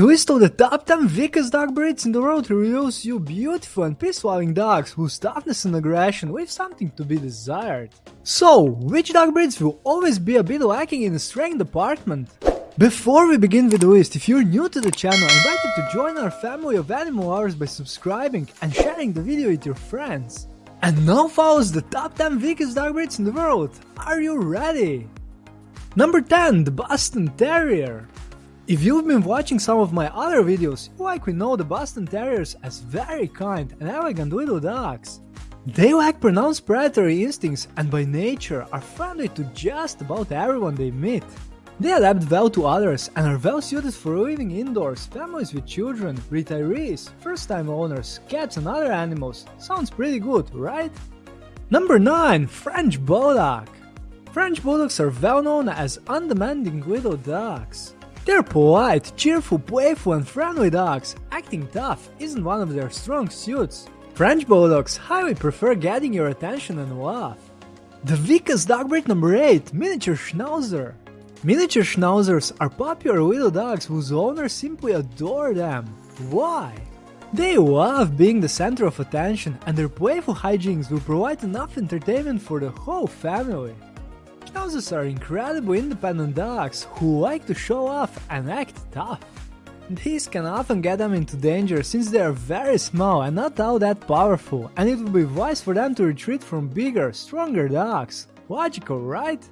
The list of the top 10 weakest dog breeds in the world reveals you beautiful and peace-loving dogs whose toughness and aggression leave something to be desired. So, which dog breeds will always be a bit lacking in the strength department? Before we begin with the list, if you're new to the channel, I invite you to join our family of animal lovers by subscribing and sharing the video with your friends. And now follows the top 10 weakest dog breeds in the world. Are you ready? Number 10, the Boston Terrier. If you've been watching some of my other videos, you likely know the Boston Terriers as very kind and elegant little dogs. They lack pronounced predatory instincts and by nature are friendly to just about everyone they meet. They adapt well to others and are well suited for living indoors, families with children, retirees, first-time owners, cats and other animals. Sounds pretty good, right? Number 9. French Bulldog French Bulldogs are well known as undemanding little dogs. They're polite, cheerful, playful and friendly dogs. Acting tough isn't one of their strong suits. French Bulldogs highly prefer getting your attention and love. The weakest dog breed number 8, Miniature Schnauzer. Miniature Schnauzers are popular little dogs whose owners simply adore them. Why? They love being the center of attention and their playful hijinks will provide enough entertainment for the whole family. Schnauzers are incredibly independent dogs who like to show off and act tough. This can often get them into danger since they are very small and not all that powerful and it would be wise for them to retreat from bigger, stronger dogs. Logical, right?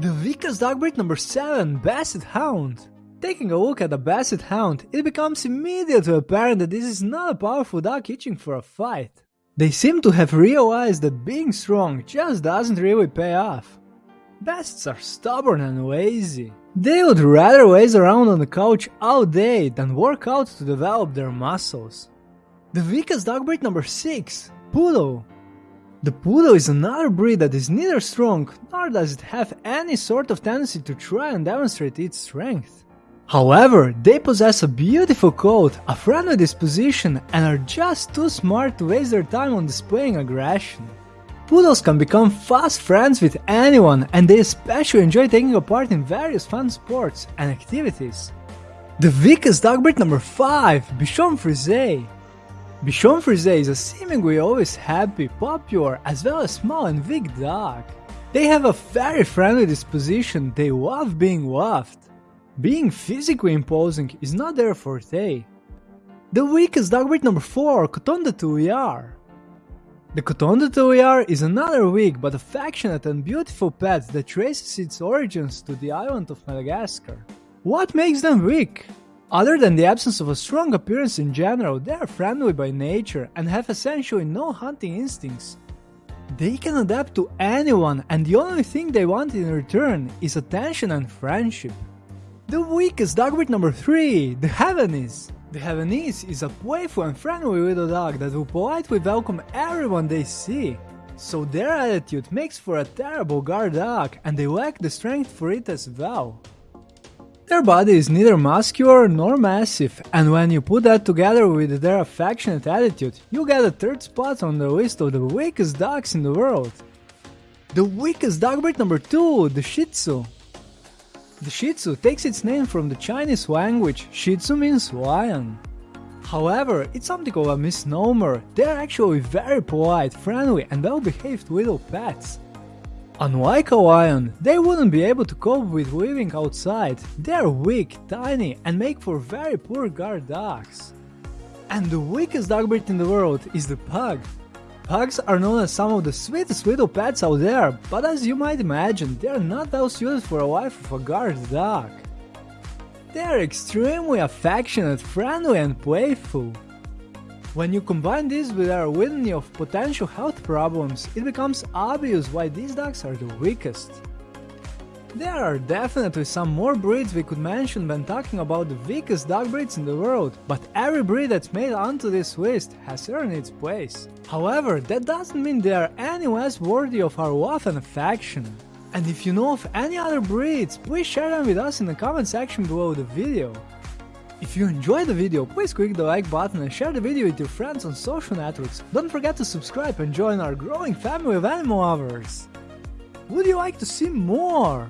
The weakest dog breed number 7, Basset Hound. Taking a look at the Basset Hound, it becomes immediately apparent that this is not a powerful dog itching for a fight. They seem to have realized that being strong just doesn't really pay off. Bassets are stubborn and lazy. They would rather laze around on the couch all day than work out to develop their muscles. The weakest dog breed number 6, Poodle. The Poodle is another breed that is neither strong nor does it have any sort of tendency to try and demonstrate its strength. However, they possess a beautiful coat, a friendly disposition, and are just too smart to waste their time on displaying aggression. Poodles can become fast friends with anyone and they especially enjoy taking part in various fun sports and activities. The weakest dog breed number 5, Bichon Frise. Bichon Frise is a seemingly always happy, popular, as well as small and weak dog. They have a very friendly disposition, they love being loved. Being physically imposing is not their forte. The weakest dog breed number 4, Coton de Tulear. The Coton is another weak but affectionate and beautiful pet that traces its origins to the island of Madagascar. What makes them weak? Other than the absence of a strong appearance in general, they are friendly by nature and have essentially no hunting instincts. They can adapt to anyone and the only thing they want in return is attention and friendship. The weakest dog breed number 3, the Havanese. The Havanese is a playful and friendly little dog that will politely welcome everyone they see. So their attitude makes for a terrible guard dog and they lack the strength for it as well. Their body is neither muscular nor massive, and when you put that together with their affectionate attitude, you get a third spot on the list of the weakest dogs in the world. The weakest dog breed number 2, the Shih Tzu. The Shih Tzu takes its name from the Chinese language, Shih Tzu means lion. However, it's something of a misnomer, they're actually very polite, friendly and well-behaved little pets. Unlike a lion, they wouldn't be able to cope with living outside, they're weak, tiny and make for very poor guard dogs. And the weakest dog breed in the world is the pug, Pugs are known as some of the sweetest little pets out there, but as you might imagine, they are not well suited for a life of a guard dog. They are extremely affectionate, friendly and playful. When you combine this with our litany of potential health problems, it becomes obvious why these dogs are the weakest. There are definitely some more breeds we could mention when talking about the weakest dog breeds in the world, but every breed that's made onto this list has earned its place. However, that doesn't mean they are any less worthy of our love and affection. And if you know of any other breeds, please share them with us in the comment section below the video. If you enjoyed the video, please click the like button and share the video with your friends on social networks. Don't forget to subscribe and join our growing family of animal lovers. Would you like to see more?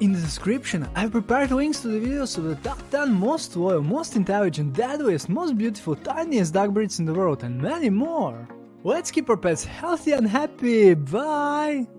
In the description, I've prepared links to the videos of the top 10 most loyal, most intelligent, deadliest, most beautiful, tiniest dog breeds in the world and many more. Let's keep our pets healthy and happy, bye!